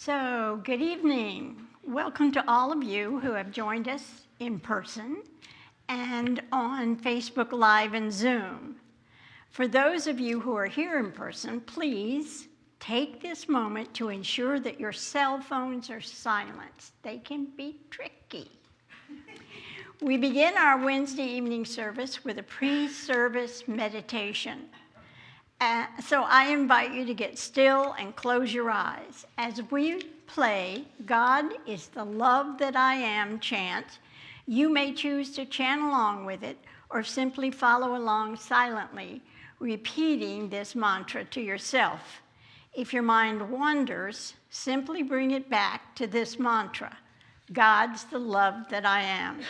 So, good evening. Welcome to all of you who have joined us in person and on Facebook Live and Zoom. For those of you who are here in person, please take this moment to ensure that your cell phones are silenced. They can be tricky. we begin our Wednesday evening service with a pre-service meditation. Uh, so I invite you to get still and close your eyes. As we play God is the love that I am chant, you may choose to chant along with it or simply follow along silently, repeating this mantra to yourself. If your mind wanders, simply bring it back to this mantra God's the love that I am.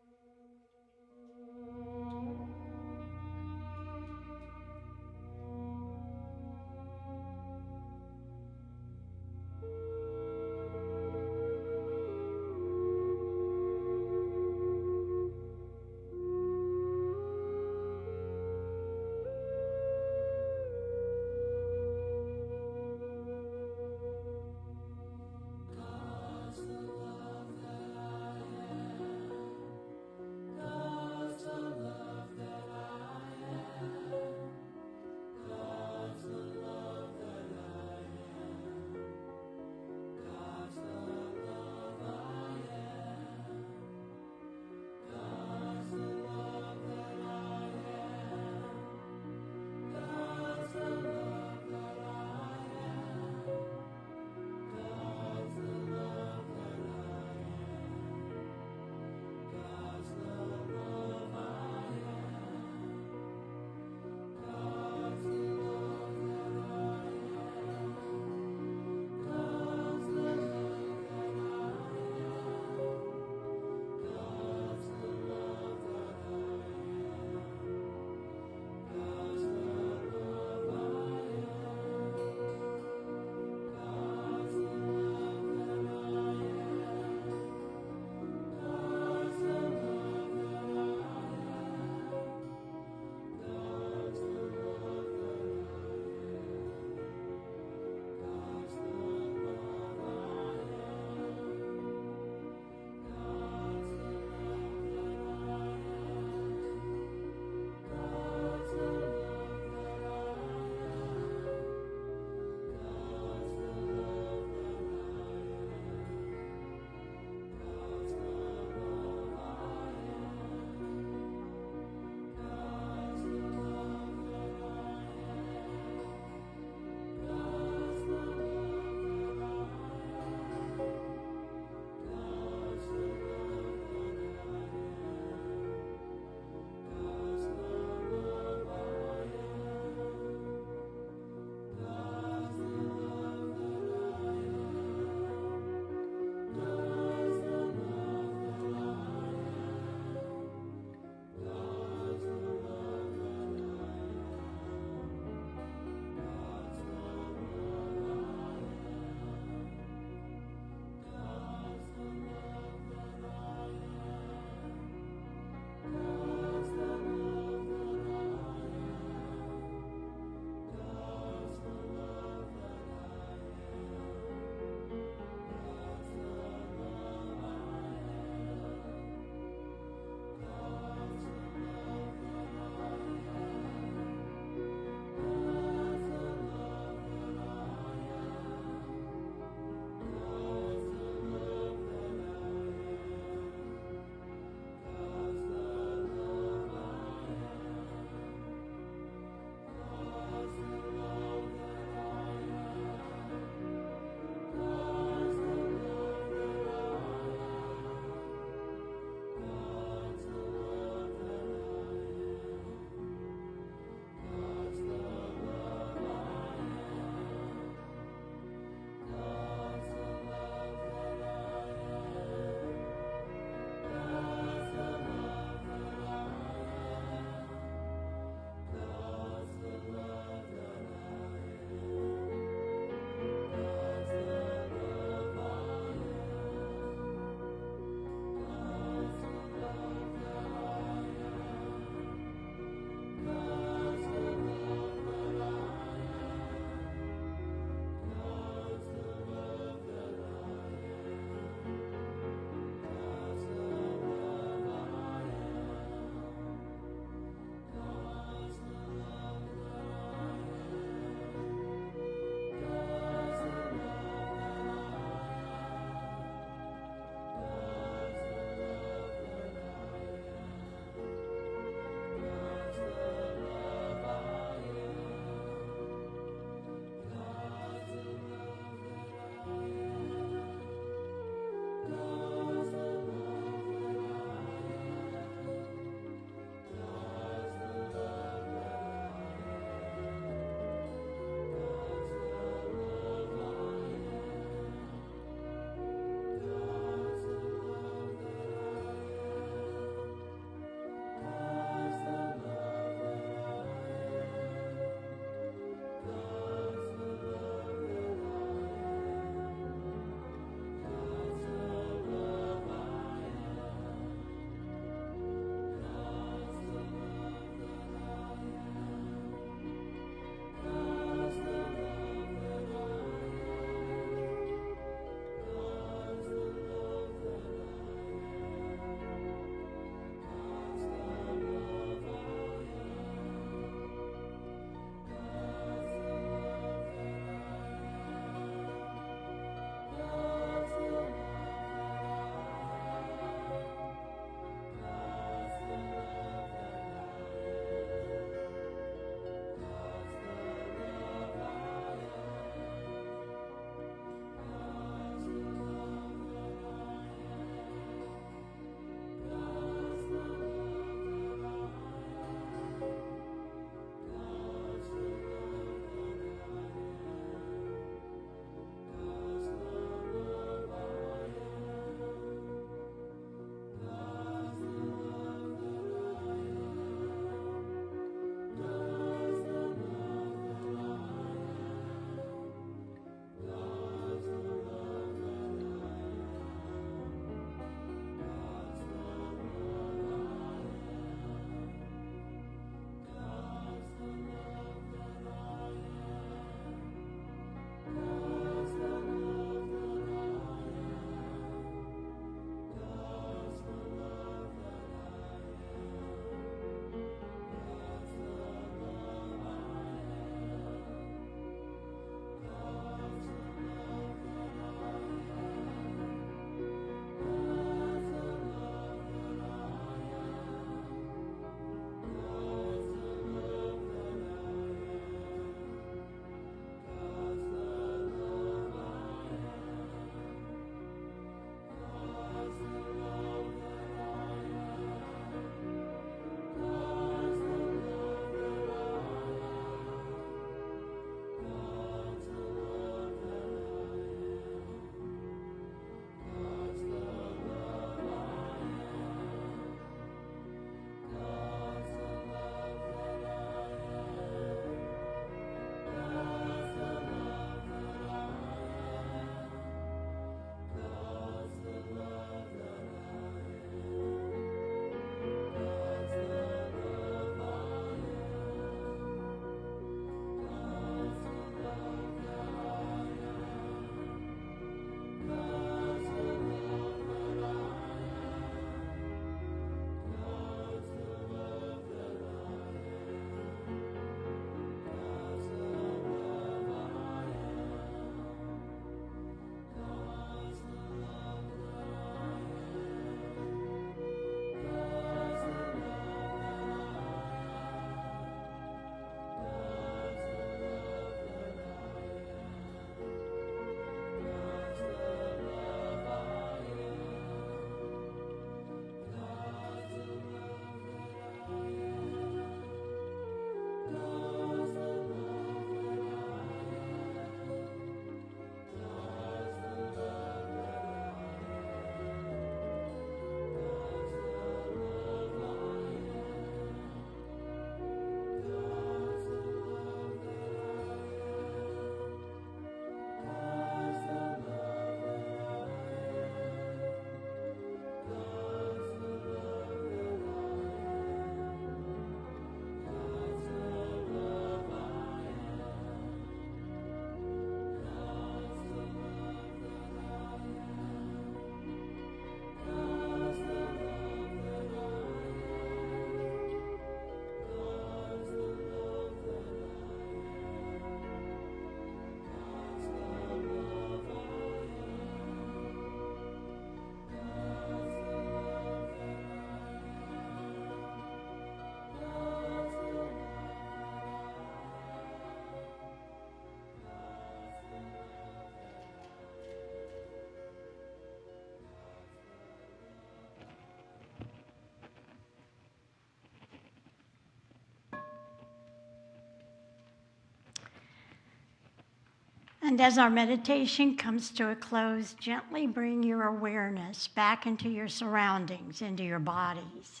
And as our meditation comes to a close, gently bring your awareness back into your surroundings, into your bodies.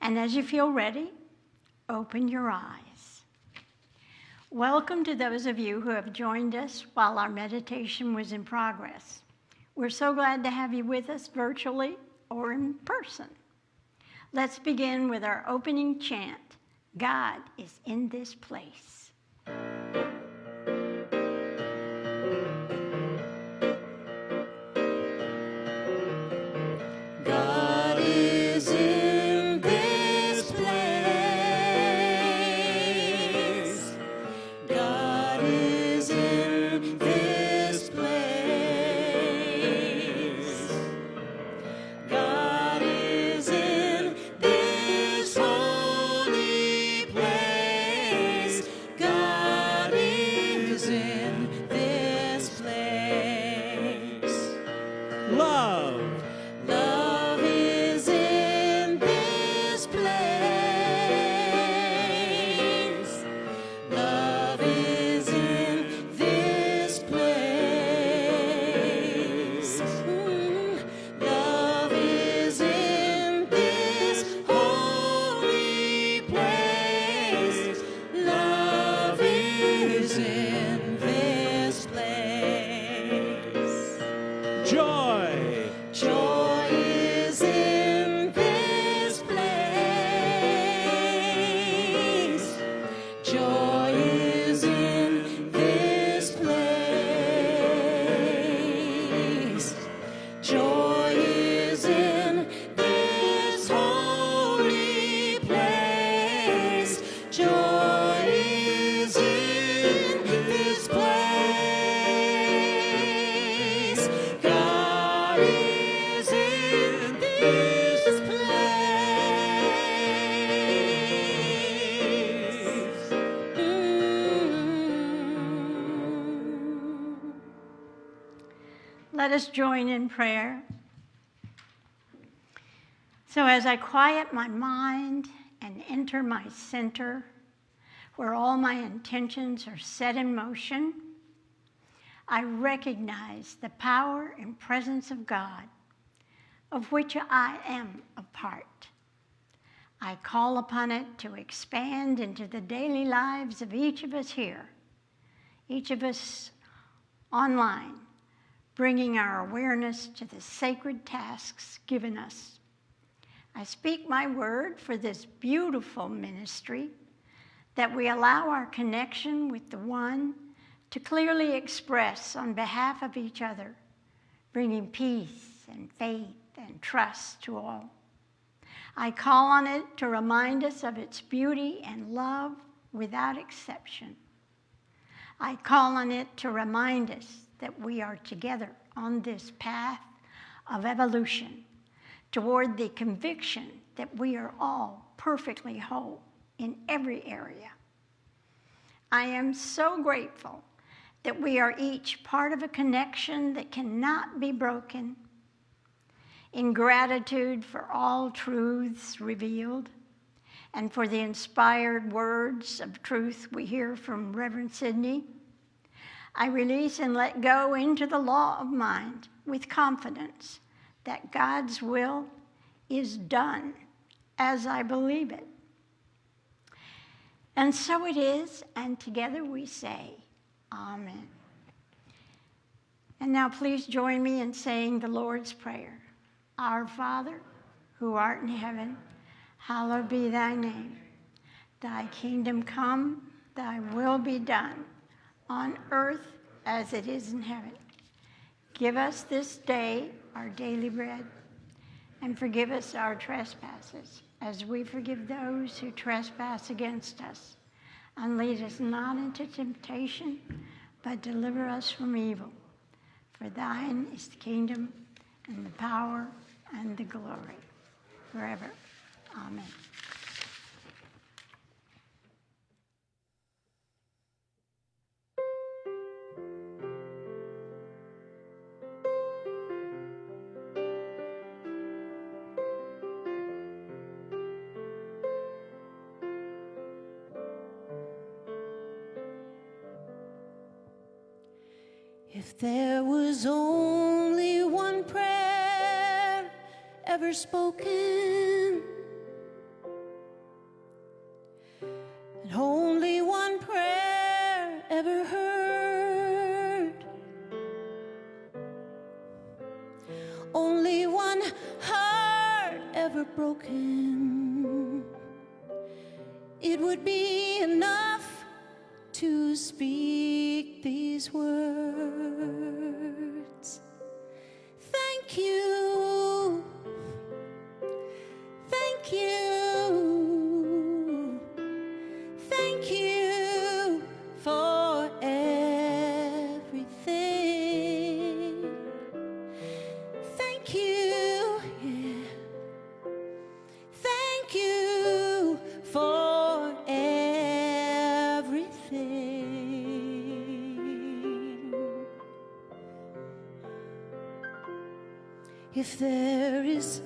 And as you feel ready, open your eyes. Welcome to those of you who have joined us while our meditation was in progress. We're so glad to have you with us virtually or in person. Let's begin with our opening chant God is in this place. Us join in prayer. So, as I quiet my mind and enter my center, where all my intentions are set in motion, I recognize the power and presence of God, of which I am a part. I call upon it to expand into the daily lives of each of us here, each of us online, bringing our awareness to the sacred tasks given us. I speak my word for this beautiful ministry that we allow our connection with the one to clearly express on behalf of each other, bringing peace and faith and trust to all. I call on it to remind us of its beauty and love without exception. I call on it to remind us that we are together on this path of evolution toward the conviction that we are all perfectly whole in every area. I am so grateful that we are each part of a connection that cannot be broken. In gratitude for all truths revealed and for the inspired words of truth we hear from Reverend Sidney I release and let go into the law of mind with confidence that God's will is done as I believe it. And so it is, and together we say, Amen. And now please join me in saying the Lord's Prayer. Our Father, who art in heaven, hallowed be thy name. Thy kingdom come, thy will be done on earth as it is in heaven. Give us this day our daily bread, and forgive us our trespasses, as we forgive those who trespass against us. And lead us not into temptation, but deliver us from evil. For thine is the kingdom, and the power, and the glory, forever. Amen. Spoken, If there is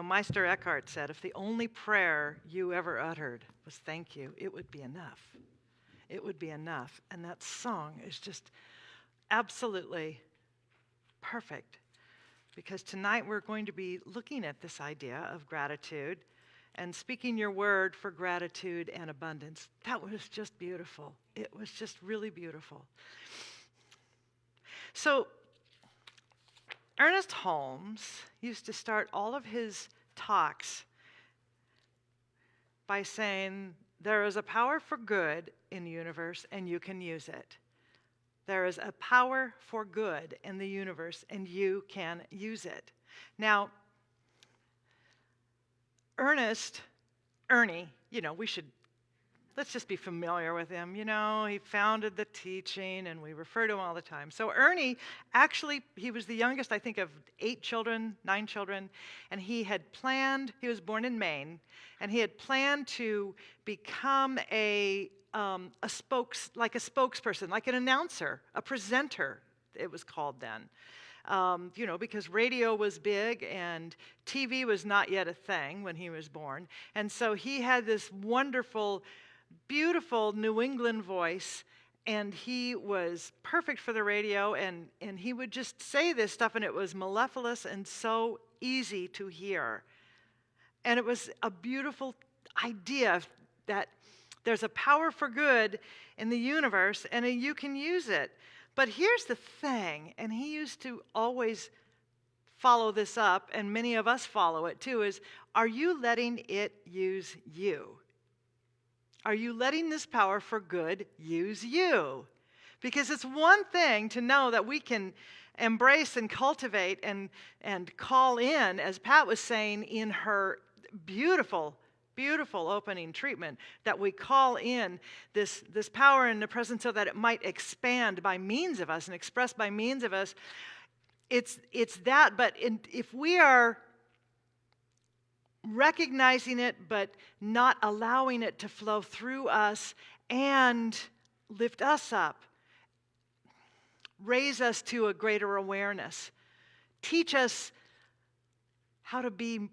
know, Meister Eckhart said if the only prayer you ever uttered was thank you, it would be enough. It would be enough. And that song is just absolutely perfect because tonight we're going to be looking at this idea of gratitude and speaking your word for gratitude and abundance. That was just beautiful. It was just really beautiful. So, Ernest Holmes used to start all of his talks by saying, There is a power for good in the universe, and you can use it. There is a power for good in the universe, and you can use it. Now, Ernest, Ernie, you know, we should let's just be familiar with him. You know, he founded the teaching and we refer to him all the time. So Ernie, actually, he was the youngest, I think, of eight children, nine children, and he had planned, he was born in Maine, and he had planned to become a, um, a spokes, like a spokesperson, like an announcer, a presenter, it was called then. Um, you know, because radio was big and TV was not yet a thing when he was born. And so he had this wonderful beautiful New England voice, and he was perfect for the radio, and, and he would just say this stuff, and it was mellifluous and so easy to hear. And it was a beautiful idea that there's a power for good in the universe, and you can use it. But here's the thing, and he used to always follow this up, and many of us follow it too, is are you letting it use you? Are you letting this power for good use you? Because it's one thing to know that we can embrace and cultivate and, and call in, as Pat was saying in her beautiful, beautiful opening treatment, that we call in this, this power in the presence so that it might expand by means of us and express by means of us. It's, it's that, but in, if we are recognizing it, but not allowing it to flow through us and lift us up, raise us to a greater awareness, teach us how to be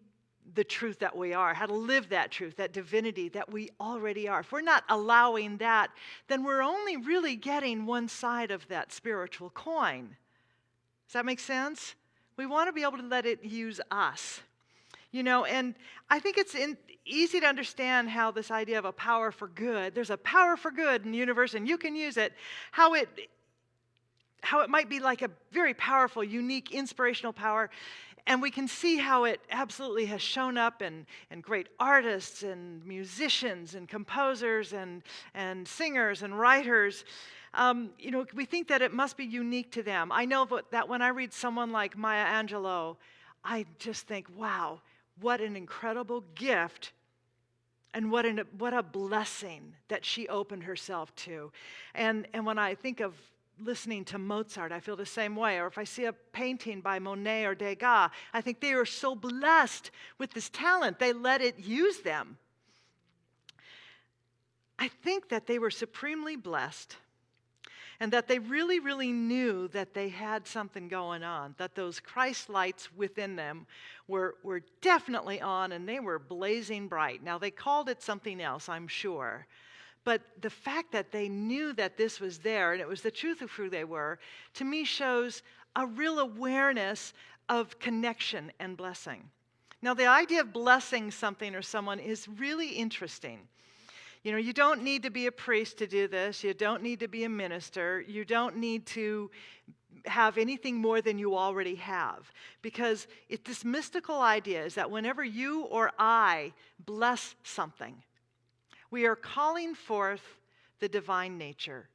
the truth that we are, how to live that truth, that divinity that we already are. If we're not allowing that, then we're only really getting one side of that spiritual coin. Does that make sense? We want to be able to let it use us. You know, and I think it's in, easy to understand how this idea of a power for good, there's a power for good in the universe and you can use it, how it how it might be like a very powerful, unique, inspirational power. And we can see how it absolutely has shown up in, in great artists and musicians and composers and, and singers and writers. Um, you know, we think that it must be unique to them. I know that when I read someone like Maya Angelou, I just think, wow, what an incredible gift and what, an, what a blessing that she opened herself to. And, and when I think of listening to Mozart, I feel the same way. Or if I see a painting by Monet or Degas, I think they are so blessed with this talent, they let it use them. I think that they were supremely blessed and that they really, really knew that they had something going on, that those Christ lights within them were, were definitely on and they were blazing bright. Now, they called it something else, I'm sure. But the fact that they knew that this was there and it was the truth of who they were, to me shows a real awareness of connection and blessing. Now, the idea of blessing something or someone is really interesting. You know, you don't need to be a priest to do this. You don't need to be a minister. You don't need to have anything more than you already have. Because it, this mystical idea is that whenever you or I bless something, we are calling forth the divine nature.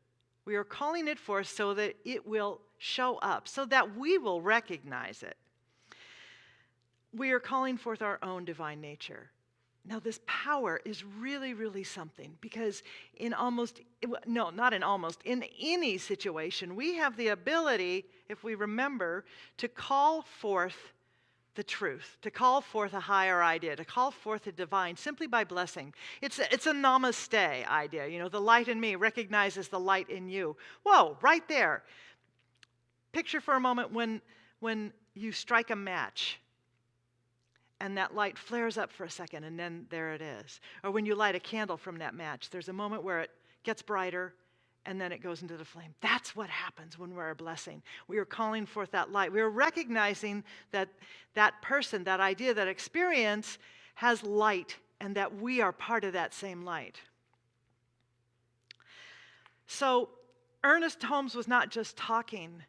We are calling it forth so that it will show up, so that we will recognize it. We are calling forth our own divine nature. Now, this power is really, really something because in almost, no, not in almost, in any situation, we have the ability, if we remember, to call forth the truth, to call forth a higher idea, to call forth the divine simply by blessing. It's a, it's a namaste idea. You know, the light in me recognizes the light in you. Whoa, right there. Picture for a moment when, when you strike a match and that light flares up for a second, and then there it is. Or when you light a candle from that match, there's a moment where it gets brighter, and then it goes into the flame. That's what happens when we're a blessing. We are calling forth that light. We are recognizing that that person, that idea, that experience has light, and that we are part of that same light. So, Ernest Holmes was not just talking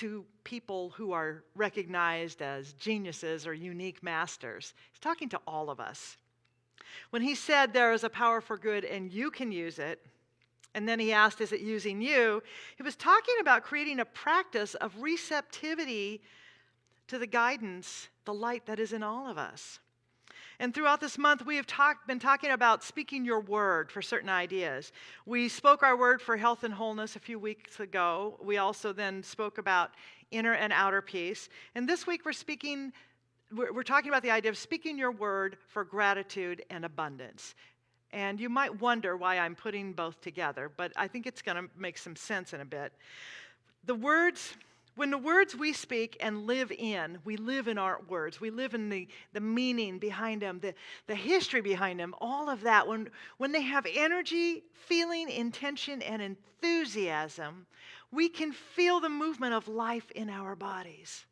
to people who are recognized as geniuses or unique masters. He's talking to all of us. When he said there is a power for good and you can use it, and then he asked, Is it using you? He was talking about creating a practice of receptivity to the guidance, the light that is in all of us. And throughout this month, we have talk, been talking about speaking your word for certain ideas. We spoke our word for health and wholeness a few weeks ago. We also then spoke about inner and outer peace. And this week, we're speaking, we're, we're talking about the idea of speaking your word for gratitude and abundance. And you might wonder why I'm putting both together, but I think it's going to make some sense in a bit. The words when the words we speak and live in, we live in our words, we live in the, the meaning behind them, the, the history behind them, all of that, when, when they have energy, feeling, intention, and enthusiasm, we can feel the movement of life in our bodies.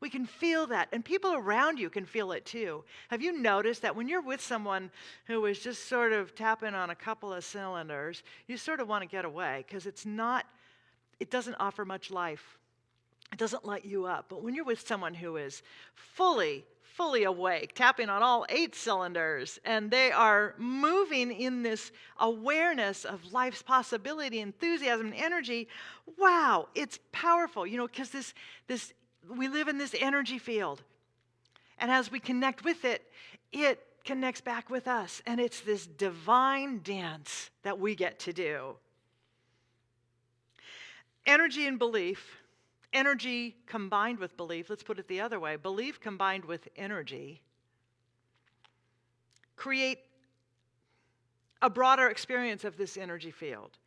We can feel that, and people around you can feel it too. Have you noticed that when you're with someone who is just sort of tapping on a couple of cylinders, you sort of want to get away because it's not, it doesn't offer much life it doesn't light you up. But when you're with someone who is fully, fully awake, tapping on all eight cylinders, and they are moving in this awareness of life's possibility, enthusiasm, and energy, wow, it's powerful. You know, because this, this, we live in this energy field. And as we connect with it, it connects back with us. And it's this divine dance that we get to do. Energy and belief energy combined with belief, let's put it the other way belief combined with energy, create a broader experience of this energy field.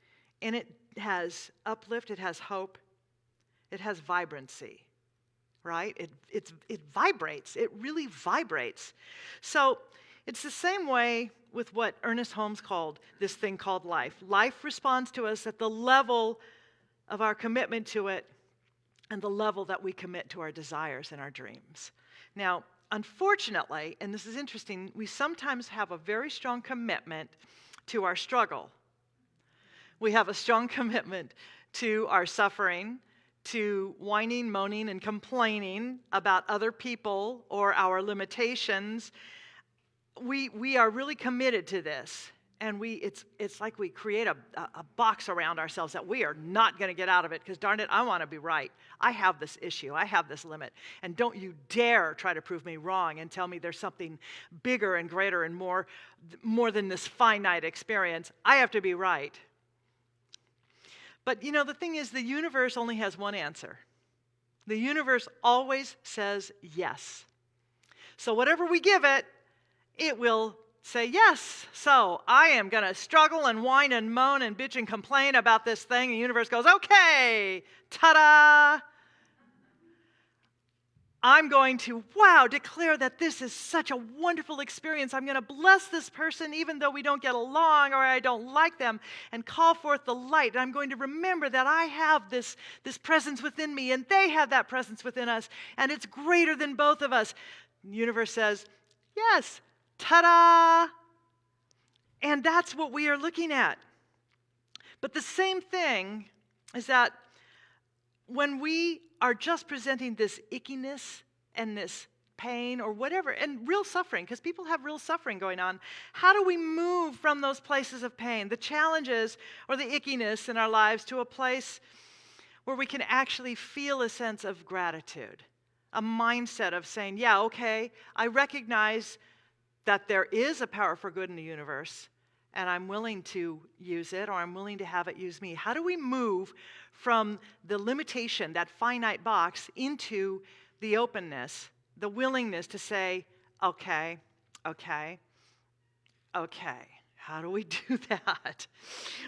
And it has uplift, it has hope, it has vibrancy, right? It, it's, it vibrates, it really vibrates. So it's the same way with what Ernest Holmes called this thing called life. Life responds to us at the level of our commitment to it and the level that we commit to our desires and our dreams. Now, unfortunately, and this is interesting, we sometimes have a very strong commitment to our struggle. We have a strong commitment to our suffering, to whining, moaning, and complaining about other people or our limitations. We, we are really committed to this and we it's it's like we create a, a box around ourselves that we are not going to get out of it because darn it i want to be right. I have this issue i have this limit. And don't you dare try to prove me wrong and tell me there's something bigger and greater and more more than this finite experience. I have to be right. But you know the thing is the universe only has one answer. The universe always says yes. So whatever we give it it will say, Yes, so I am going to struggle and whine and moan and bitch and complain about this thing. The universe goes, Okay, ta da! I'm going to, wow, declare that this is such a wonderful experience. I'm going to bless this person even though we don't get along or I don't like them and call forth the light. I'm going to remember that I have this, this presence within me and they have that presence within us and it's greater than both of us. The universe says, yes, Ta da! And that's what we are looking at. But the same thing is that when we are just presenting this ickiness and this pain or whatever, and real suffering, because people have real suffering going on, how do we move from those places of pain, the challenges or the ickiness in our lives, to a place where we can actually feel a sense of gratitude? A mindset of saying, yeah, okay, I recognize that there is a power for good in the universe and I'm willing to use it or I'm willing to have it use me. How do we move from the limitation, that finite box, into the openness, the willingness to say, okay, okay, okay? How do we do that?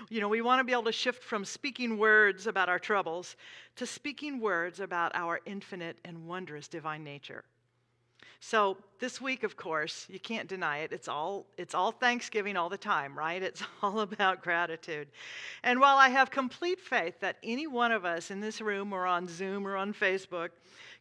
You know, we want to be able to shift from speaking words about our troubles to speaking words about our infinite and wondrous divine nature. So this week, of course, you can't deny it. It's all, it's all Thanksgiving all the time, right? It's all about gratitude. And while I have complete faith that any one of us in this room or on Zoom or on Facebook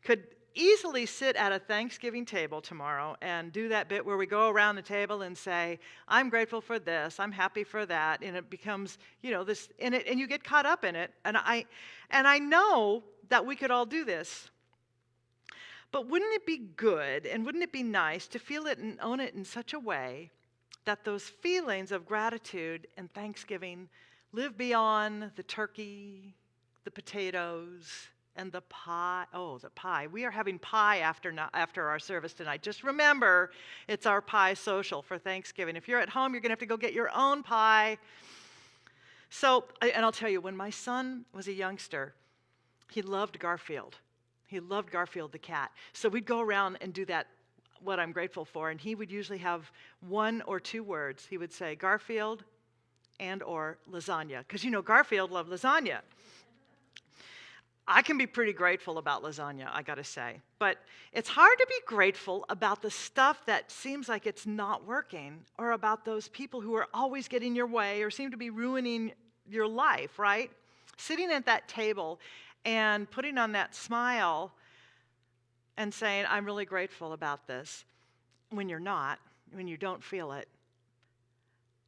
could easily sit at a Thanksgiving table tomorrow and do that bit where we go around the table and say, I'm grateful for this, I'm happy for that, and it becomes, you know, this and it and you get caught up in it. And I and I know that we could all do this. But wouldn't it be good and wouldn't it be nice to feel it and own it in such a way that those feelings of gratitude and thanksgiving live beyond the turkey, the potatoes, and the pie. Oh, the pie. We are having pie after, no- after our service tonight. Just remember, it's our pie social for Thanksgiving. If you're at home, you're going to have to go get your own pie. So, and I'll tell you, when my son was a youngster, he loved Garfield. He loved Garfield the cat. So we'd go around and do that, what I'm grateful for, and he would usually have one or two words. He would say, Garfield and or lasagna, because you know Garfield loved lasagna. I can be pretty grateful about lasagna, I gotta say. But it's hard to be grateful about the stuff that seems like it's not working or about those people who are always getting your way or seem to be ruining your life, right? Sitting at that table and putting on that smile and saying, I'm really grateful about this, when you're not, when you don't feel it,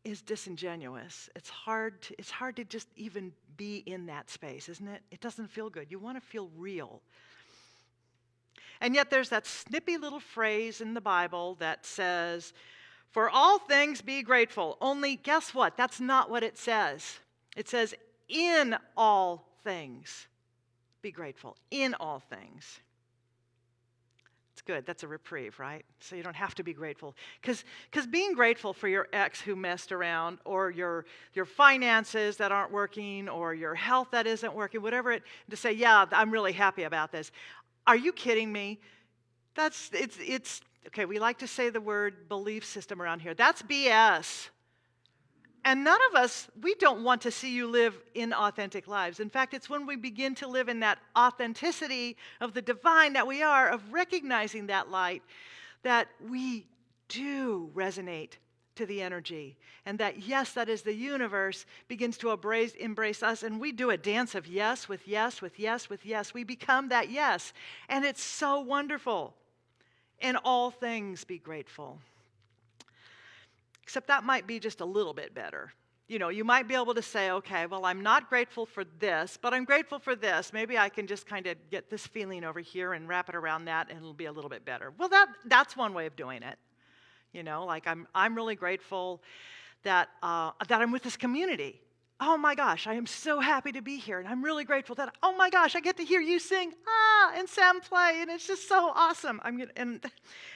is disingenuous. It's hard to, it's hard to just even be in that space, isn't it? It doesn't feel good. You want to feel real. And yet there's that snippy little phrase in the Bible that says, For all things be grateful. Only guess what? That's not what it says. It says, In all things be grateful. In all things. It's good. That's a reprieve, right? So you don't have to be grateful. Because being grateful for your ex who messed around, or your, your finances that aren't working, or your health that isn't working, whatever it, to say, yeah, I'm really happy about this. Are you kidding me? That's, it's, it's, okay, we like to say the word belief system around here. That's BS. And none of us, we don't want to see you live inauthentic lives. In fact, it's when we begin to live in that authenticity of the divine that we are, of recognizing that light, that we do resonate to the energy. And that, yes, that is the universe begins to embrace, embrace us. And we do a dance of yes with yes with yes with yes. We become that yes. And it's so wonderful. In all things, be grateful. Except that might be just a little bit better. You know, you might be able to say, okay, well, I'm not grateful for this, but I'm grateful for this. Maybe I can just kind of get this feeling over here and wrap it around that, and it'll be a little bit better. Well, that, that's one way of doing it. You know, like I'm, I'm really grateful that, uh, that I'm with this community oh my gosh, I am so happy to be here. And I'm really grateful that, oh my gosh, I get to hear you sing, ah, and Sam play. And it's just so awesome. I'm gonna, and,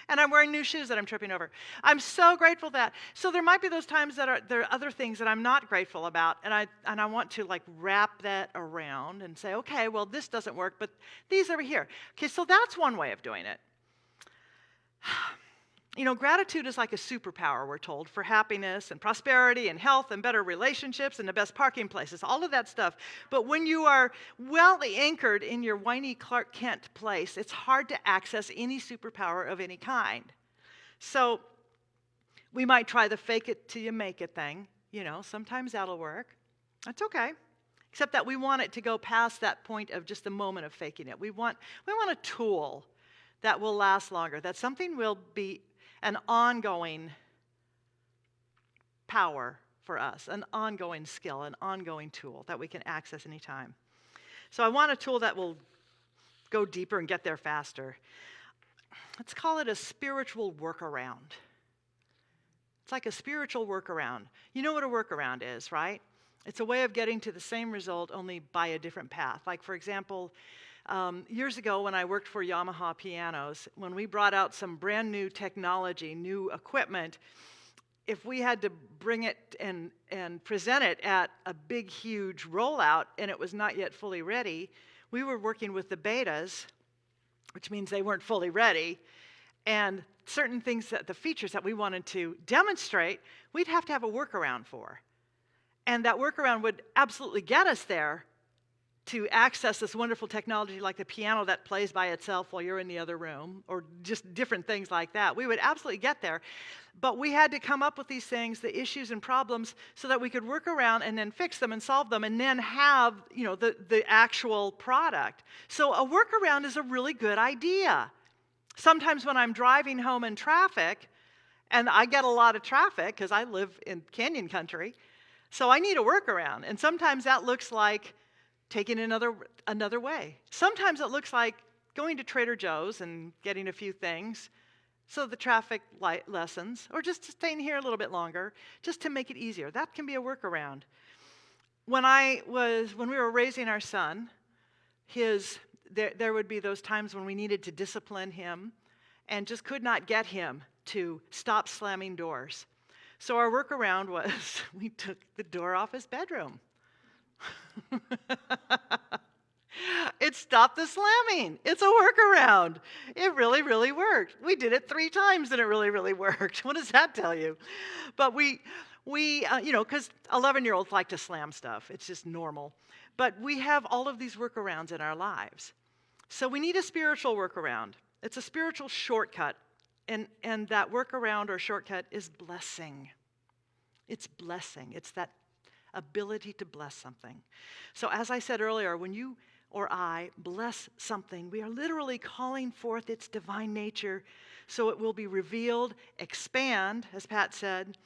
and I'm wearing new shoes that I'm tripping over. I'm so grateful that. So there might be those times that are, there are other things that I'm not grateful about. And I, and I want to like wrap that around and say, okay, well, this doesn't work, but these over here. Okay, so that's one way of doing it. You know, gratitude is like a superpower, we're told, for happiness and prosperity and health and better relationships and the best parking places, all of that stuff. But when you are well anchored in your whiny Clark Kent place, it's hard to access any superpower of any kind. So we might try the fake it till you make it thing. You know, sometimes that'll work. That's okay. Except that we want it to go past that point of just a moment of faking it. We want, we want a tool that will last longer, that something will be an ongoing power for us, an ongoing skill, an ongoing tool that we can access anytime. So I want a tool that will go deeper and get there faster. Let's call it a spiritual workaround. It's like a spiritual workaround. You know what a workaround is, right? It's a way of getting to the same result only by a different path. Like, for example, um, years ago, when I worked for Yamaha Pianos, when we brought out some brand new technology, new equipment, if we had to bring it and, and present it at a big, huge rollout and it was not yet fully ready, we were working with the betas, which means they weren't fully ready. And certain things that the features that we wanted to demonstrate, we'd have to have a workaround for. And that workaround would absolutely get us there, to access this wonderful technology like the piano that plays by itself while you're in the other room, or just different things like that. We would absolutely get there. But we had to come up with these things, the issues and problems, so that we could work around and then fix them and solve them and then have you know, the, the actual product. So a workaround is a really good idea. Sometimes when I'm driving home in traffic, and I get a lot of traffic because I live in canyon country, so I need a workaround. And sometimes that looks like taking another, another way. Sometimes it looks like going to Trader Joe's and getting a few things so the traffic light lessens, or just staying here a little bit longer, just to make it easier. That can be a workaround. When I was, when we were raising our son, his, there, there would be those times when we needed to discipline him and just could not get him to stop slamming doors. So our workaround was we took the door off his bedroom. It stopped the slamming. It's a workaround. It really, really worked. We did it three times and it really, really worked. What does that tell you? But we, we uh, you know, because 11 year olds like to slam stuff, it's just normal. But we have all of these workarounds in our lives. So we need a spiritual workaround. It's a spiritual shortcut. And, and that workaround or shortcut is blessing. It's blessing. It's that ability to bless something. So, as I said earlier, when you or I bless something, we are literally calling forth its divine nature so it will be revealed, expand, as Pat said,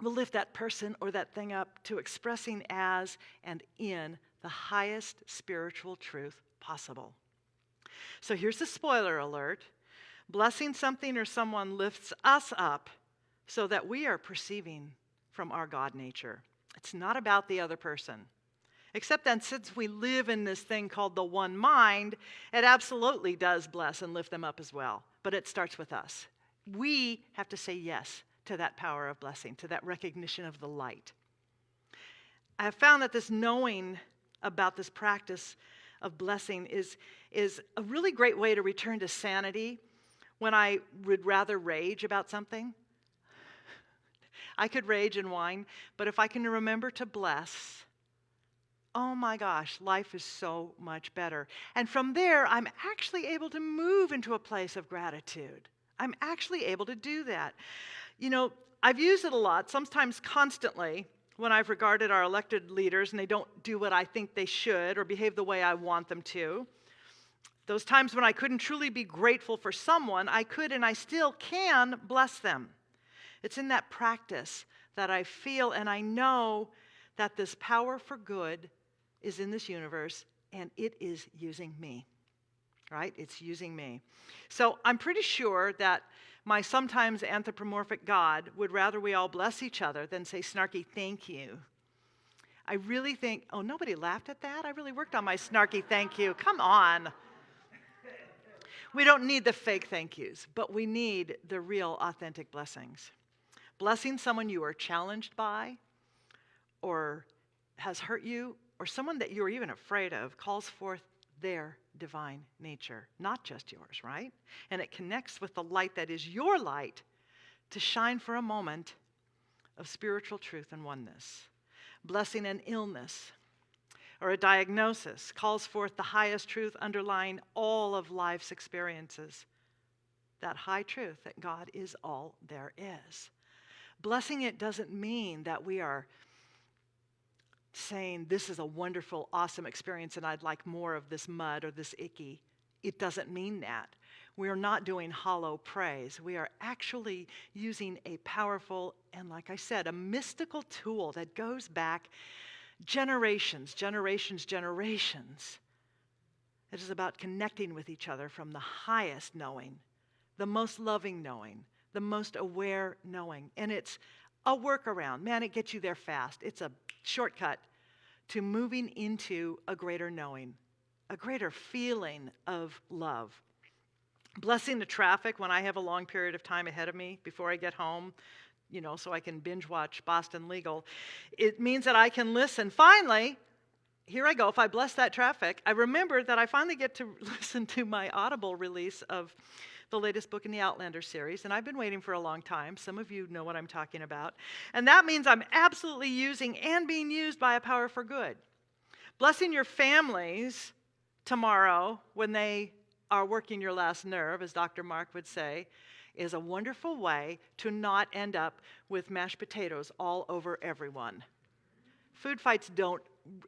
will lift that person or that thing up to expressing as and in the highest spiritual truth possible. So here's the spoiler alert blessing something or someone lifts us up so that we are perceiving from our God nature. It's not about the other person. Except that since we live in this thing called the one mind, it absolutely does bless and lift them up as well. But it starts with us. We have to say yes to that power of blessing, to that recognition of the light. I have found that this knowing about this practice of blessing is, is a really great way to return to sanity when I would rather rage about something. I could rage and whine, but if I can remember to bless, oh my gosh, life is so much better. And from there, I'm actually able to move into a place of gratitude. I'm actually able to do that. You know, I've used it a lot, sometimes constantly, when I've regarded our elected leaders and they don't do what I think they should or behave the way I want them to. Those times when I couldn't truly be grateful for someone, I could and I still can bless them. It's in that practice that I feel and I know that this power for good is in this universe and it is using me. Right? It's using me. So I'm pretty sure that my sometimes anthropomorphic God would rather we all bless each other than say snarky thank you. I really think, oh, nobody laughed at that? I really worked on my snarky thank you. Come on. We don't need the fake thank yous, but we need the real, authentic blessings. Blessing someone you are challenged by or has hurt you, or someone that you're even afraid of, calls forth their divine nature, not just yours, right? And it connects with the light that is your light to shine for a moment of spiritual truth and oneness. Blessing an illness or a diagnosis calls forth the highest truth underlying all of life's experiences. That high truth that God is all there is. Blessing it doesn't mean that we are saying, This is a wonderful, awesome experience, and I'd like more of this mud or this icky. It doesn't mean that. We are not doing hollow praise. We are actually using a powerful and, like I said, a mystical tool that goes back generations, generations, generations. It is about connecting with each other from the highest knowing, the most loving knowing, the most aware knowing. And it's a workaround. Man, it gets you there fast. It's a shortcut to moving into a greater knowing, a greater feeling of love. Blessing the traffic when I have a long period of time ahead of me before I get home, you know, so I can binge watch Boston Legal. It means that I can listen. Finally, here I go. If I bless that traffic, I remember that I finally get to listen to my Audible release of the latest book in the Outlander series, and I've been waiting for a long time. Some of you know what I'm talking about. And that means I'm absolutely using and being used by a power for good. Blessing your families tomorrow when they are working your last nerve, as Dr. Mark would say, is a wonderful way to not end up with mashed potatoes all over everyone. Food fights don't,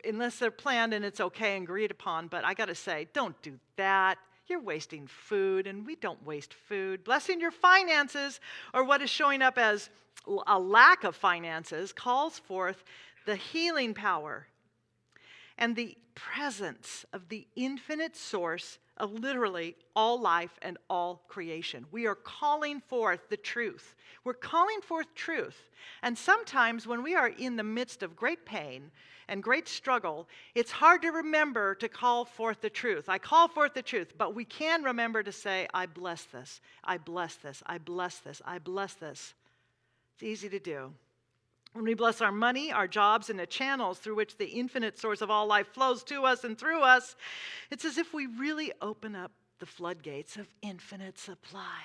unless they're planned and it's okay and agreed upon, but I gotta say, don't do that. You're wasting food, and we don't waste food. Blessing your finances, or what is showing up as a lack of finances, calls forth the healing power and the presence of the infinite source of literally all life and all creation. We are calling forth the truth. We're calling forth truth. And sometimes when we are in the midst of great pain and great struggle, it's hard to remember to call forth the truth. I call forth the truth, but we can remember to say, I bless this, I bless this, I bless this, I bless this. It's easy to do. When we bless our money, our jobs, and the channels through which the infinite source of all life flows to us and through us, it's as if we really open up the floodgates of infinite supply.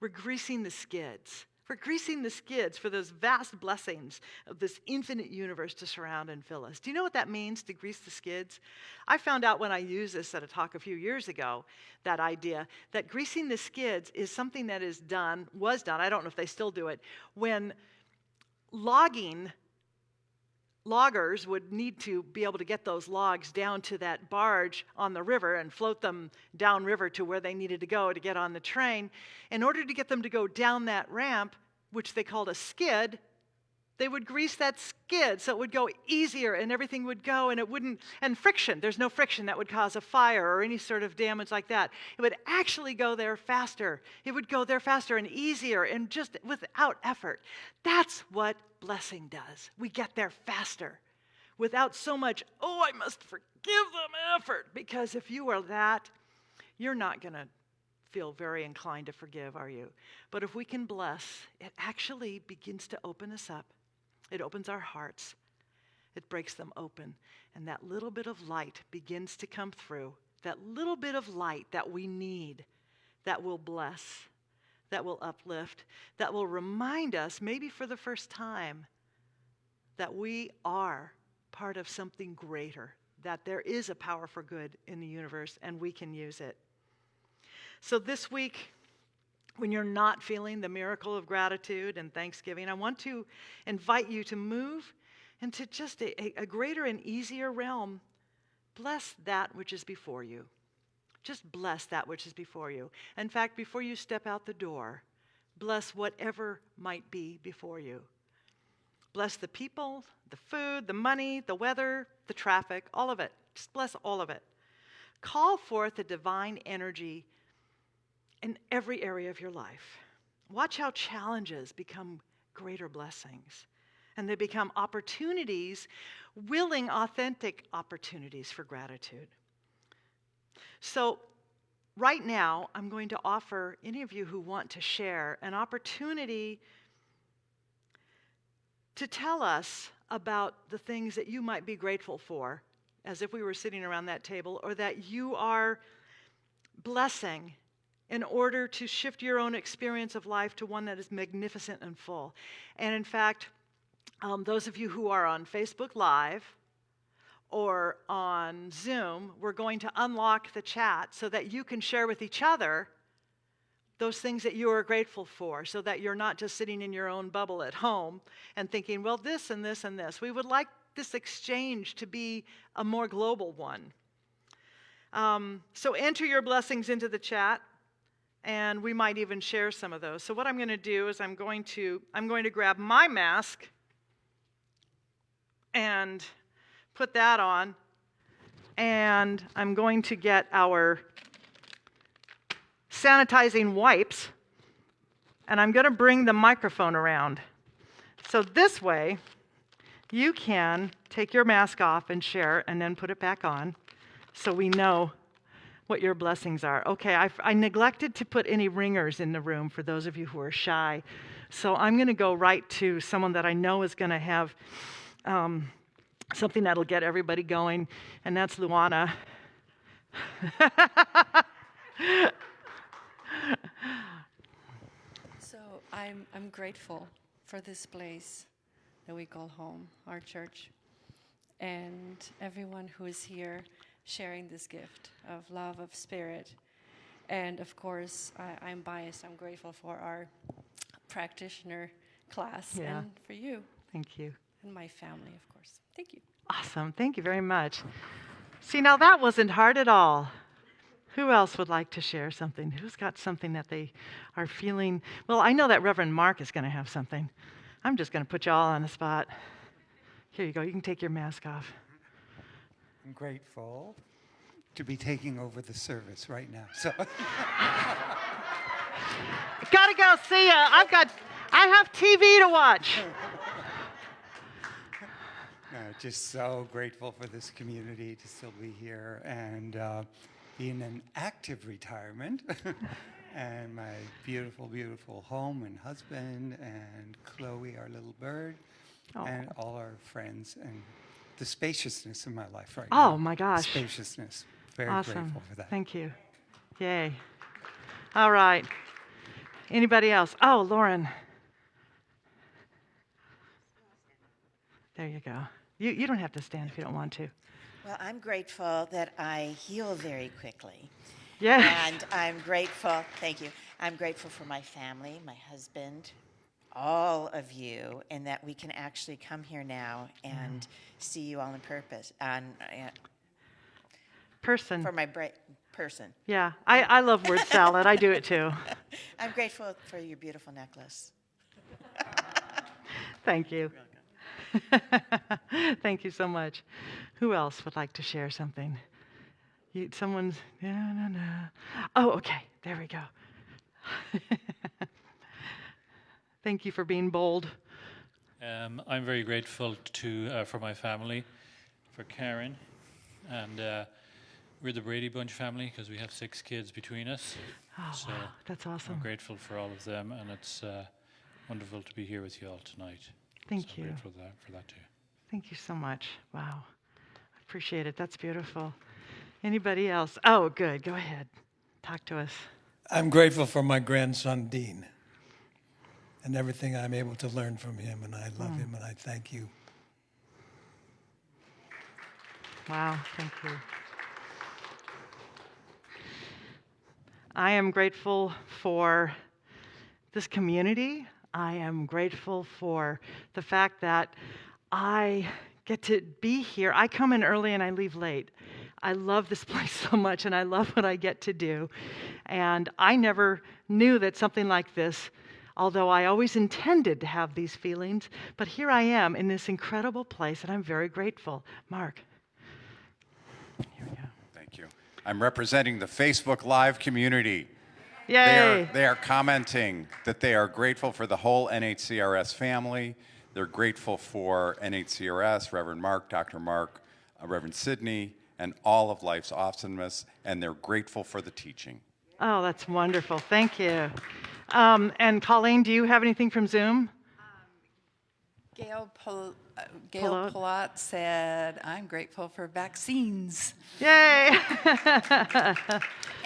We're greasing the skids. We're greasing the skids for those vast blessings of this infinite universe to surround and fill us. Do you know what that means to grease the skids? I found out when I used this at a talk a few years ago, that idea that greasing the skids is something that is done, was done, I don't know if they still do it, when logging loggers would need to be able to get those logs down to that barge on the river and float them downriver to where they needed to go to get on the train. In order to get them to go down that ramp, which they called a skid, they would grease that skid so it would go easier and everything would go and it wouldn't, and friction, there's no friction that would cause a fire or any sort of damage like that. It would actually go there faster. It would go there faster and easier and just without effort. That's what blessing does. We get there faster without so much, oh, I must forgive them effort. Because if you are that, you're not going to feel very inclined to forgive, are you? But if we can bless, it actually begins to open us up it opens our hearts, it breaks them open, and that little bit of light begins to come through. That little bit of light that we need that will bless, that will uplift, that will remind us, maybe for the first time, that we are part of something greater, that there is a power for good in the universe and we can use it. So this week, when you're not feeling the miracle of gratitude and thanksgiving, I want to invite you to move into just a, a, greater and easier realm. Bless that which is before you. Just bless that which is before you. In fact, before you step out the door, bless whatever might be before you. Bless the people, the food, the money, the weather, the traffic, all of it. Just bless all of it. Call forth the divine energy in every area of your life. Watch how challenges become greater blessings and they become opportunities, willing, authentic opportunities for gratitude. So, right now, I'm going to offer any of you who want to share an opportunity to tell us about the things that you might be grateful for, as if we were sitting around that table, or that you are blessing in order to shift your own experience of life to one that is magnificent and full. And in fact, um, those of you who are on Facebook Live or on Zoom, we're going to unlock the chat so that you can share with each other those things that you are grateful for so that you're not just sitting in your own bubble at home and thinking, well, this and this and this. We would like this exchange to be a more global one. Um, so enter your blessings into the chat and we might even share some of those. So what I'm going to do is I'm going to I'm going to grab my mask and put that on and I'm going to get our sanitizing wipes and I'm going to bring the microphone around. So this way you can take your mask off and share and then put it back on so we know what your blessings are. Okay, I, I neglected to put any ringers in the room for those of you who are shy. So I'm going to go right to someone that I know is going to have um, something that'll get everybody going, and that's Luana. so I'm, I'm grateful for this place that we call home, our church, and everyone who is here sharing this gift of love, of spirit. And of course, I, am biased. I'm grateful for our practitioner class yeah. and for you. Thank you. And my family, of course. Thank you. Awesome. Thank you very much. See, now that wasn't hard at all. Who else would like to share something? Who's got something that they are feeling? Well, I know that Reverend Mark is going to have something. I'm just going to put you all on the spot. Here you go. You can take your mask off. I'm grateful to be taking over the service right now. So Gotta go see ya. I've got, I have TV to watch. uh, just so grateful for this community to still be here and uh, be in an active retirement. and my beautiful, beautiful home and husband and Chloe, our little bird, and all our friends and the spaciousness in my life right oh now. Oh, my gosh. Spaciousness. Very Awesome. grateful for that. Thank you. Yay. All right. Anybody else? Oh, Lauren. There you go. You, you don't have to stand if you don't want to. Well, I'm grateful that I heal very quickly. Yeah. And I'm grateful, thank you. I'm grateful for my family, my husband, all of you, and that we can actually come here now and see you all in purpose, on, uh, Person. for my bright person. Yeah. I, I love word salad. I do it too. I'm grateful for your beautiful necklace. Thank you. Thank you so much. Who else would like to share something? You, someone's, yeah, no, no. Oh, okay. There we go. Thank you for being bold. Um, I'm very grateful to uh, for my family, for Karen, and uh, we're the Brady Bunch family because we have six kids between us. Oh, so wow. That's awesome. I'm grateful for all of them, and it's uh, wonderful to be here with you all tonight. Thank so I'm you. grateful for that, for that too. Thank you so much. Wow. I appreciate it. That's beautiful. Anybody else? Oh, good. Go ahead. Talk to us. I'm grateful for my grandson, Dean, and everything I'm able to learn from him, and I love hmm. him, and I thank you. Wow, thank you. I am grateful for this community. I am grateful for the fact that I get to be here. I come in early and I leave late. I love this place so much and I love what I get to do. And I never knew that something like this, although I always intended to have these feelings, but here I am in this incredible place and I'm very grateful. Mark. Here we go. Thank you. I'm representing the Facebook Live community. They Yay. are, they are commenting that they are grateful for the whole NHCRS family. They're grateful for NHCRS, Reverend Mark, Dr. Mark, uh, Reverend Sidney, and all of life's awesomeness, and they're grateful for the teaching. Oh, that's wonderful. Thank you. Um, and Colleen, do you have anything from Zoom? Gail, Pol- uh, Gail Pilot. Palat said, I'm grateful for vaccines. Yay.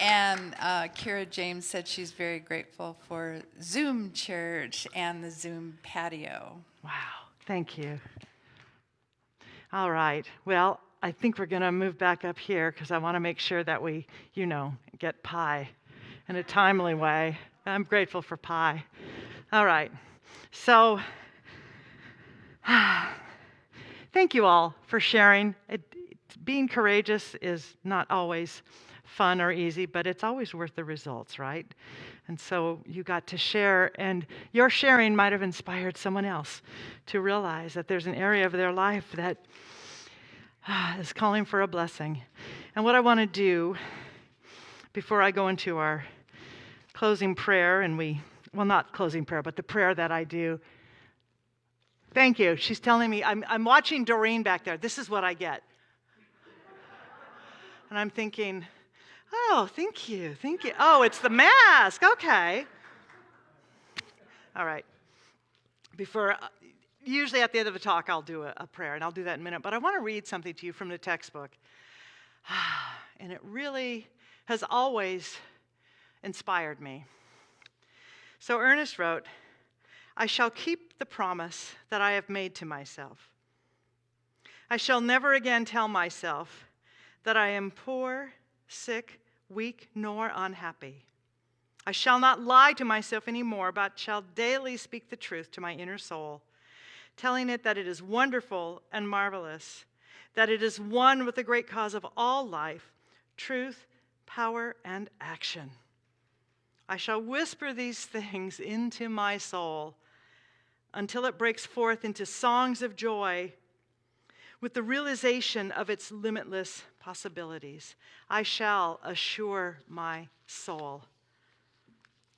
And uh, Kira James said she's very grateful for Zoom church and the Zoom patio. wow. Thank you. All right. Well, I think we're going to move back up here because I want to make sure that we, you know, get pie in a timely way. I'm grateful for pie. All right. So, thank you all for sharing. It, being courageous is not always fun or easy, but it's always worth the results, right? And so you got to share, and your sharing might have inspired someone else to realize that there's an area of their life that ah, is calling for a blessing. And what I want to do before I go into our closing prayer, and we, well, not closing prayer, but the prayer that I do. Thank you. She's telling me, I'm, I'm watching Doreen back there. This is what I get. And I'm thinking, oh, thank you, thank you. Oh, it's the mask. Okay. All right. Before, uh, usually at the end of a talk, I'll do a, a prayer, and I'll do that in a minute. But I want to read something to you from the textbook. And it really has always inspired me. So Ernest wrote, I shall keep the promise that I have made to myself. I shall never again tell myself that I am poor, sick, weak, nor unhappy. I shall not lie to myself anymore, but shall daily speak the truth to my inner soul, telling it that it is wonderful and marvelous, that it is one with the great cause of all life truth, power, and action. I shall whisper these things into my soul until it breaks forth into songs of joy with the realization of its limitless possibilities. I shall assure my soul.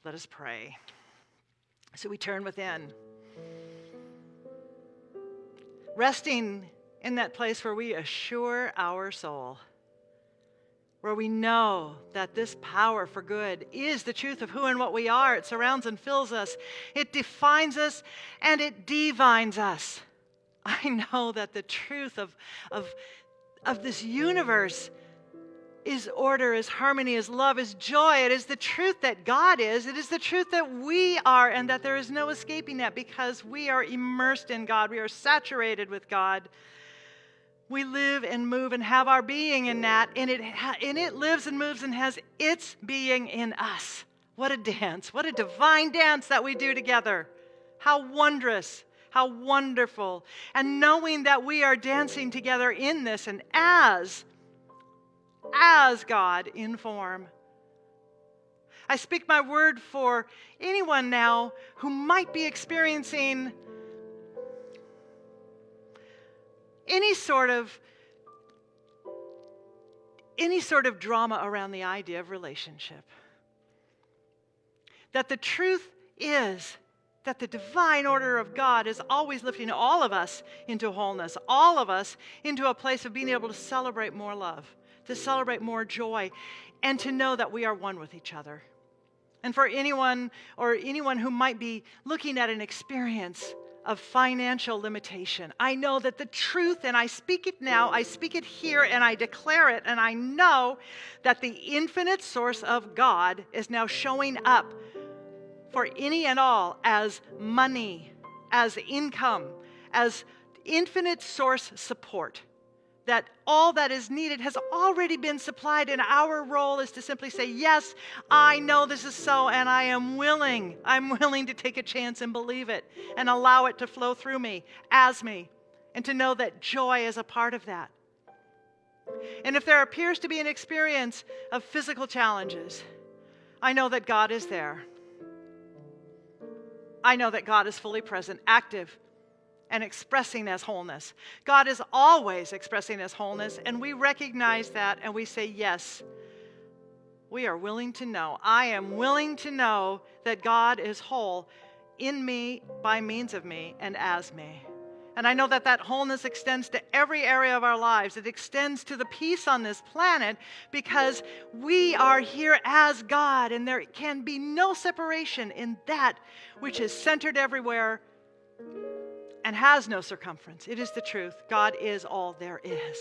Let us pray. So we turn within, resting in that place where we assure our soul, where we know that this power for good is the truth of who and what we are. It surrounds and fills us, it defines us, and it divines us. I know that the truth of, of, of this universe is order, is harmony, is love, is joy. It is the truth that God is. It is the truth that we are, and that there is no escaping that because we are immersed in God. We are saturated with God. We live and move and have our being in that, and it, and it lives and moves and has its being in us. What a dance. What a divine dance that we do together. How wondrous. How wonderful. And knowing that we are dancing together in this and as, as God in form. I speak my word for anyone now who might be experiencing any sort of any sort of drama around the idea of relationship. That the truth is that the divine order of God is always lifting all of us into wholeness, all of us into a place of being able to celebrate more love, to celebrate more joy, and to know that we are one with each other. And for anyone or anyone who might be looking at an experience of financial limitation, I know that the truth, and I speak it now, I speak it here, and I declare it, and I know that the infinite source of God is now showing up for any and all as money, as income, as infinite source support. That all that is needed has already been supplied, and our role is to simply say, Yes, I know this is so, and I am willing. I'm willing to take a chance and believe it and allow it to flow through me, as me, and to know that joy is a part of that. And if there appears to be an experience of physical challenges, I know that God is there I know that God is fully present, active, and expressing as wholeness. God is always expressing as wholeness, and we recognize that and we say, Yes, we are willing to know. I am willing to know that God is whole in me, by means of me, and as me. And I know that that wholeness extends to every area of our lives. It extends to the peace on this planet because we are here as God, and there can be no separation in that which is centered everywhere and has no circumference. It is the truth. God is all there is.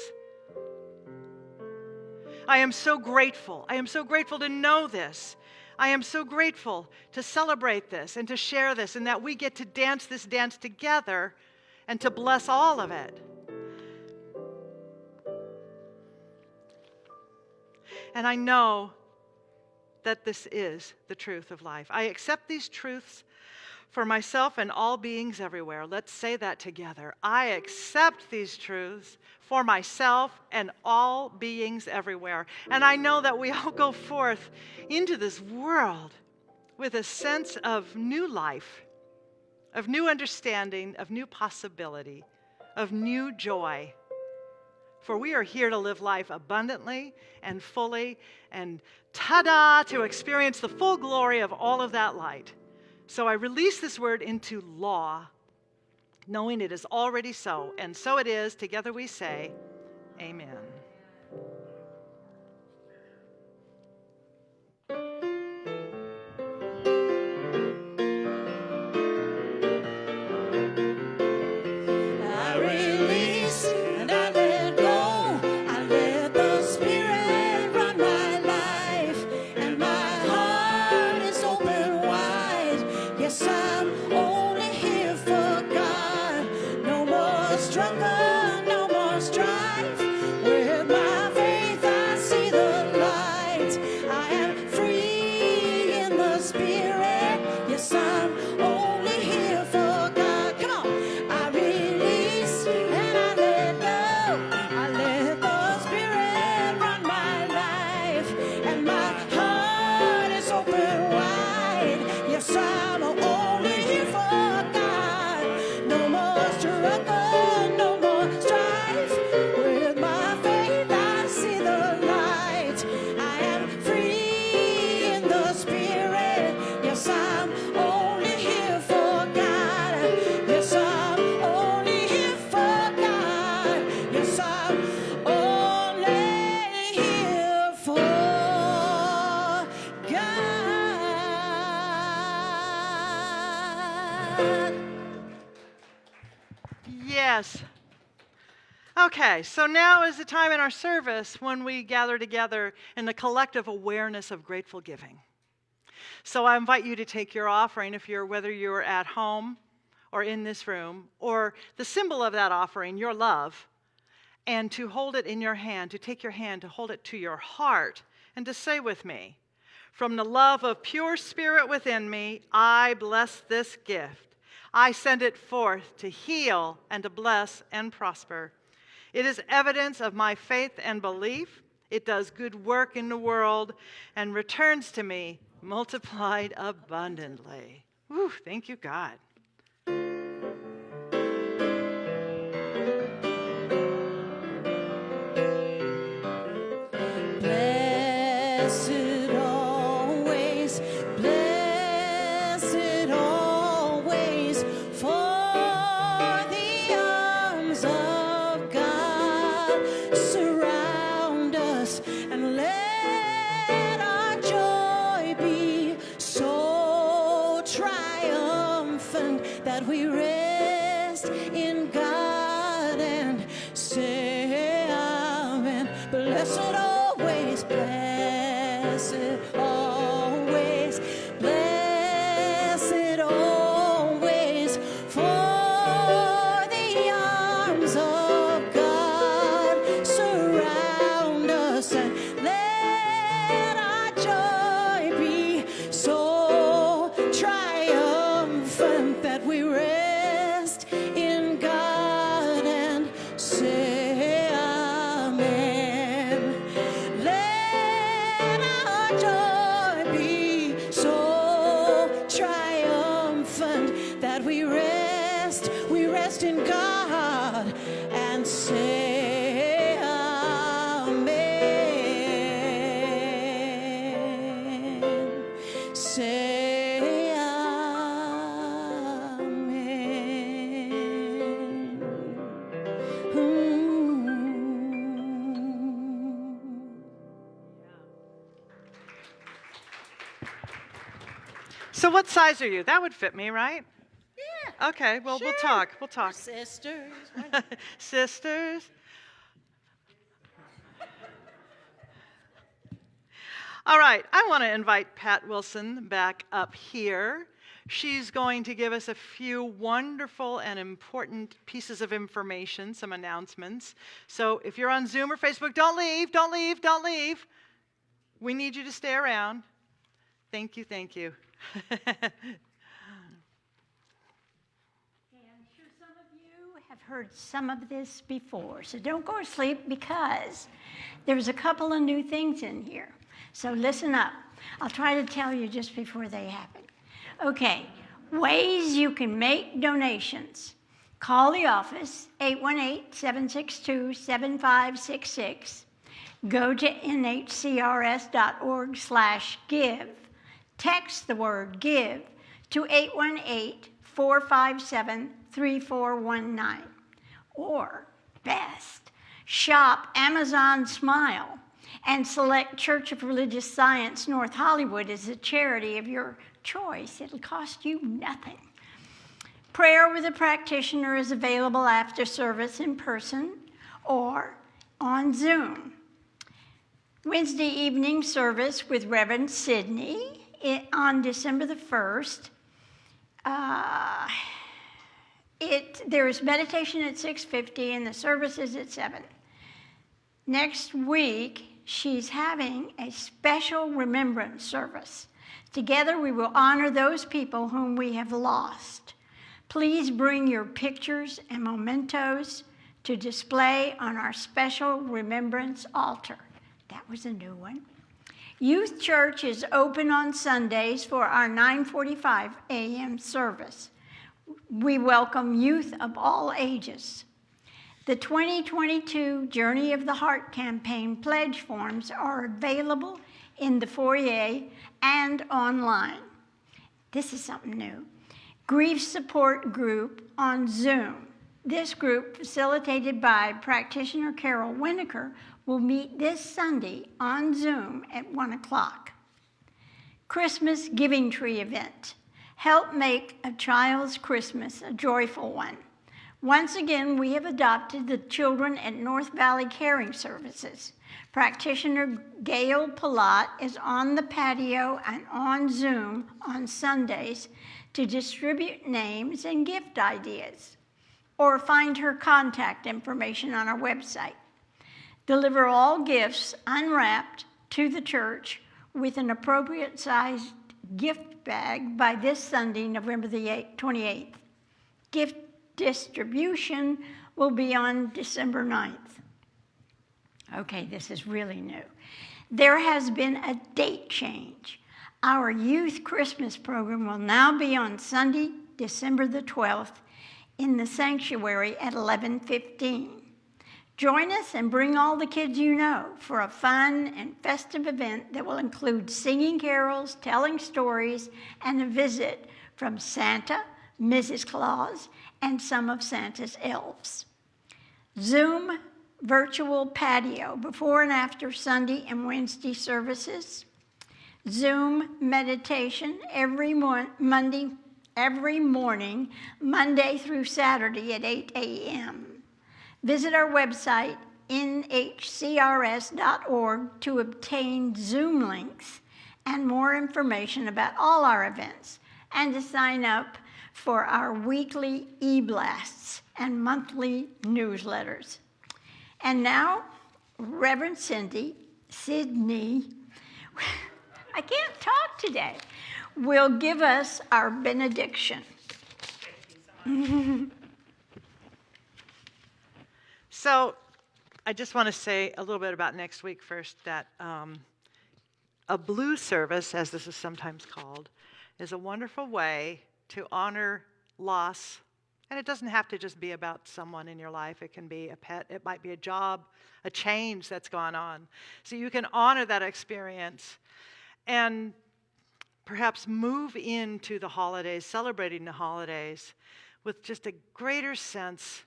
I am so grateful. I am so grateful to know this. I am so grateful to celebrate this and to share this, and that we get to dance this dance together and to bless all of it. And I know that this is the truth of life. I accept these truths for myself and all beings everywhere. Let's say that together. I accept these truths for myself and all beings everywhere. And I know that we all go forth into this world with a sense of new life of new understanding, of new possibility, of new joy. For we are here to live life abundantly and fully and ta da, to experience the full glory of all of that light. So I release this word into law, knowing it is already so. And so it is. Together we say, Amen. Okay, so now is the time in our service when we gather together in the collective awareness of grateful giving. So I invite you to take your offering if you're whether you're at home or in this room or the symbol of that offering, your love, and to hold it in your hand, to take your hand, to hold it to your heart and to say with me, from the love of pure spirit within me, I bless this gift. I send it forth to heal and to bless and prosper. It is evidence of my faith and belief. It does good work in the world and returns to me multiplied abundantly. Whew, thank you, God. What size are you? That would fit me, right? Yeah. Okay, well, we'll talk. We'll talk. Sisters. Sisters. All right, I want to invite Pat Wilson back up here. She's going to give us a few wonderful and important pieces of information, some announcements. So if you're on Zoom or Facebook, don't leave, don't leave, don't leave. We need you to stay around. Thank you, thank you. I'm sure some of you have heard some of this before, so don't go to sleep because there's a couple of new things in here. So listen up. I'll try to tell you just before they happen. Okay, ways you can make donations. Call the office, 818-762-7566. Go to nhcrs.org slash give. Text the word give to 818-457-3419. Or, best, shop Amazon Smile and select Church of Religious Science North Hollywood as a charity of your choice. It'll cost you nothing. Prayer with a practitioner is available after service in person or on Zoom. Wednesday evening service with Reverend Sidney i- on December the 1st. Uh, it, there is meditation at 6.50 and the service is at 7. Next week, she's having a special remembrance service. Together, we will honor those people whom we have lost. Please bring your pictures and mementos to display on our special remembrance altar. That was a new one. Youth Church is open on Sundays for our 9:45 a.m. service. We welcome youth of all ages. The 2022 Journey of the Heart campaign pledge forms are available in the foyer and online. This is something new. Grief Support Group on Zoom. This group, facilitated by practitioner Carol Winokur, will meet this Sunday on Zoom at 1 o'clock. Christmas Giving Tree event. Help make a child's Christmas a joyful one. Once again, we have adopted the children at North Valley Caring Services. Practitioner Gail Palat is on the patio and on Zoom on Sundays to distribute names and gift ideas, or find her contact information on our website. Deliver all gifts unwrapped to the church with an appropriate sized gift bag by this Sunday, November the 8th, 28th. Gift distribution will be on December 9th. Okay, this is really new. There has been a date change. Our youth Christmas program will now be on Sunday, December the 12th in the sanctuary at 11:15. Join us and bring all the kids you know for a fun and festive event that will include singing carols, telling stories, and a visit from Santa, Mrs. Claus, and some of Santa's elves. Zoom virtual patio before and after Sunday and Wednesday services. Zoom meditation every mo- Monday, every morning, Monday through Saturday at 8 a.m. Visit our website, nhcrs.org, to obtain Zoom links and more information about all our events and to sign up for our weekly e blasts and monthly newsletters. And now, Reverend Cindy, Sydney, I can't talk today, will give us our benediction. So, I just want to say a little bit about next week first that um, a blue service, as this is sometimes called, is a wonderful way to honor loss. And it doesn't have to just be about someone in your life, it can be a pet, it might be a job, a change that's gone on. So you can honor that experience and perhaps move into the holidays, celebrating the holidays with just a greater sense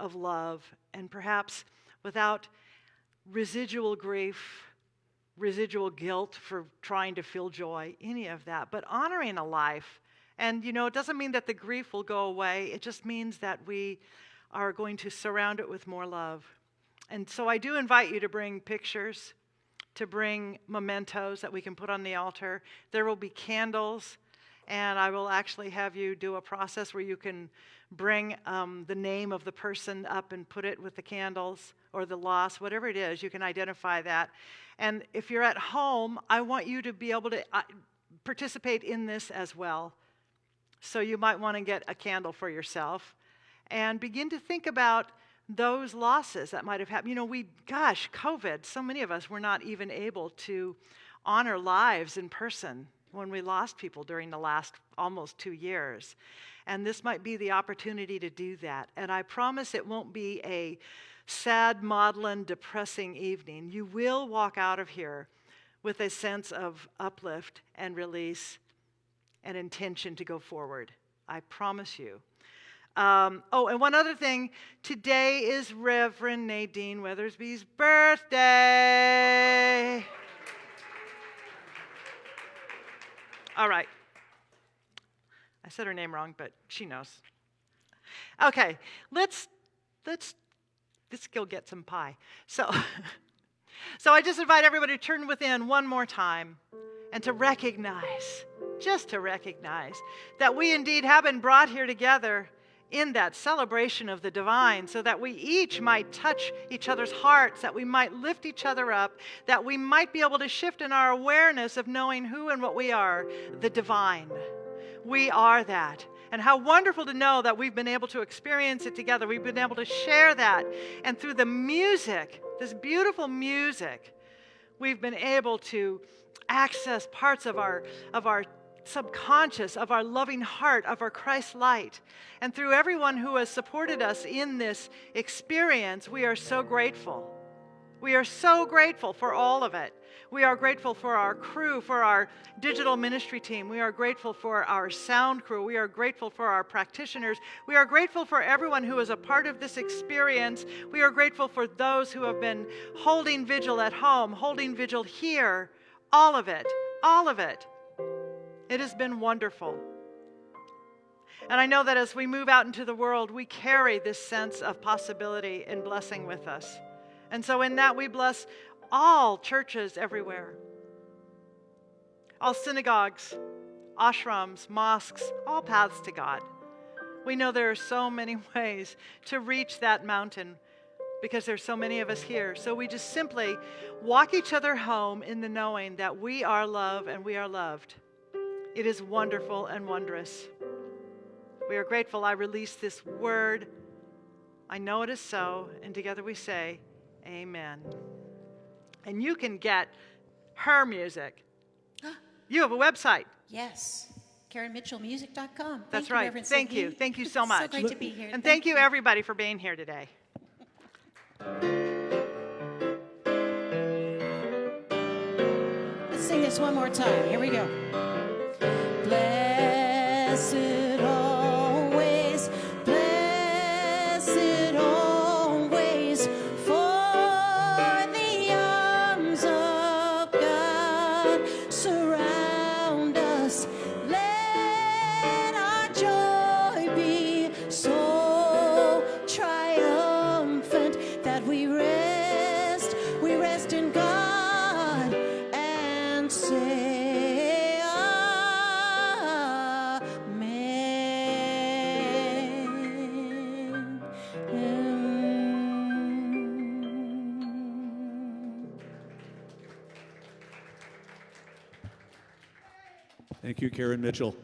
of love and perhaps without residual grief, residual guilt for trying to feel joy, any of that, but honoring a life. And, you know, it doesn't mean that the grief will go away, it just means that we are going to surround it with more love. And so I do invite you to bring pictures, to bring mementos that we can put on the altar. There will be candles, and I will actually have you do a process where you can bring um, the name of the person up and put it with the candles or the loss, whatever it is, you can identify that. And if you're at home, I want you to be able to uh, participate in this as well. So you might want to get a candle for yourself and begin to think about those losses that might have happened. You know, we, gosh, COVID, so many of us were not even able to honor lives in person when we lost people during the last almost two years. And this might be the opportunity to do that. And I promise it won't be a sad, maudlin, depressing evening. You will walk out of here with a sense of uplift and release and intention to go forward. I promise you. Um, oh, and one other thing. Today is Reverend Nadine Weathersby's birthday. All right. I said her name wrong, but she knows. Okay, let's let's let's go get some pie. So so I just invite everybody to turn within one more time and to recognize, just to recognize that we indeed have been brought here together in that celebration of the divine so that we each might touch each other's hearts, that we might lift each other up, that we might be able to shift in our awareness of knowing who and what we are, the divine. We are that. And how wonderful to know that we've been able to experience it together. We've been able to share that. And through the music, this beautiful music, we've been able to access parts of our, of our subconscious, of our loving heart, of our Christ light. And through everyone who has supported us in this experience, we are so grateful. We are so grateful for all of it. We are grateful for our crew, for our digital ministry team. We are grateful for our sound crew. We are grateful for our practitioners. We are grateful for everyone who is a part of this experience. We are grateful for those who have been holding vigil at home, holding vigil here. All of it, all of it. It has been wonderful. And I know that as we move out into the world, we carry this sense of possibility and blessing with us. And so, in that, we bless all churches everywhere, all synagogues, ashrams, mosques, all paths to God. We know there are so many ways to reach that mountain because there's so many of us here. So we just simply walk each other home in the knowing that we are love and we are loved. It is wonderful and wondrous. We are grateful I release this word. I know it is so, and together we say, Amen. And you can get her music. You have a website. Yes. KarenMitchellMusic.com. That's Thank you, right. Reverend Thank you. Thank you so much. So great to be here. And thank you, everybody, for being here today. Let's sing this one more time. Here we go. Blessed Karen Mitchell.